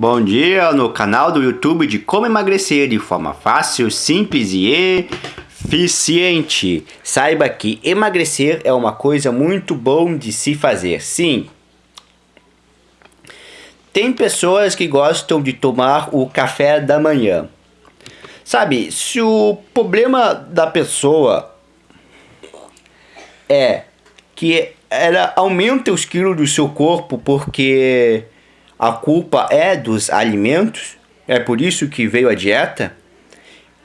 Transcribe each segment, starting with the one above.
Bom dia no canal do YouTube de como emagrecer de forma fácil, simples e eficiente. Saiba que emagrecer é uma coisa muito bom de se fazer, sim. Tem pessoas que gostam de tomar o café da manhã. Sabe, se o problema da pessoa é que ela aumenta os quilos do seu corpo porque a culpa é dos alimentos, é por isso que veio a dieta.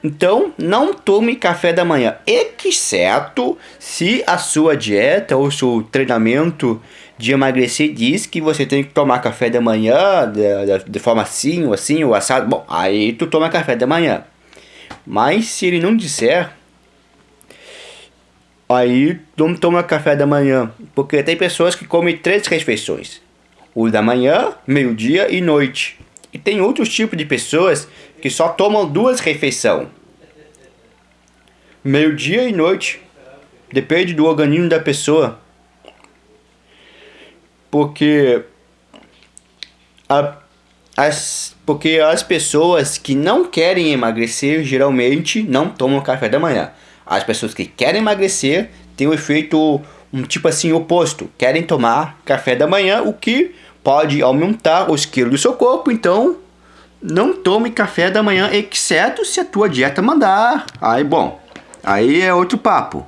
Então, não tome café da manhã, exceto se a sua dieta ou seu treinamento de emagrecer diz que você tem que tomar café da manhã de, de forma assim, ou assim, ou assado. Bom, aí tu toma café da manhã. Mas se ele não disser, aí não toma café da manhã. Porque tem pessoas que comem três refeições o da manhã, meio-dia e noite. E tem outros tipos de pessoas que só tomam duas refeições. Meio-dia e noite. Depende do organismo da pessoa. Porque a, as, porque as pessoas que não querem emagrecer geralmente não tomam café da manhã. As pessoas que querem emagrecer têm o um efeito um tipo assim oposto, querem tomar café da manhã, o que pode aumentar os quilos do seu corpo, então não tome café da manhã, exceto se a tua dieta mandar. Aí, bom, aí é outro papo.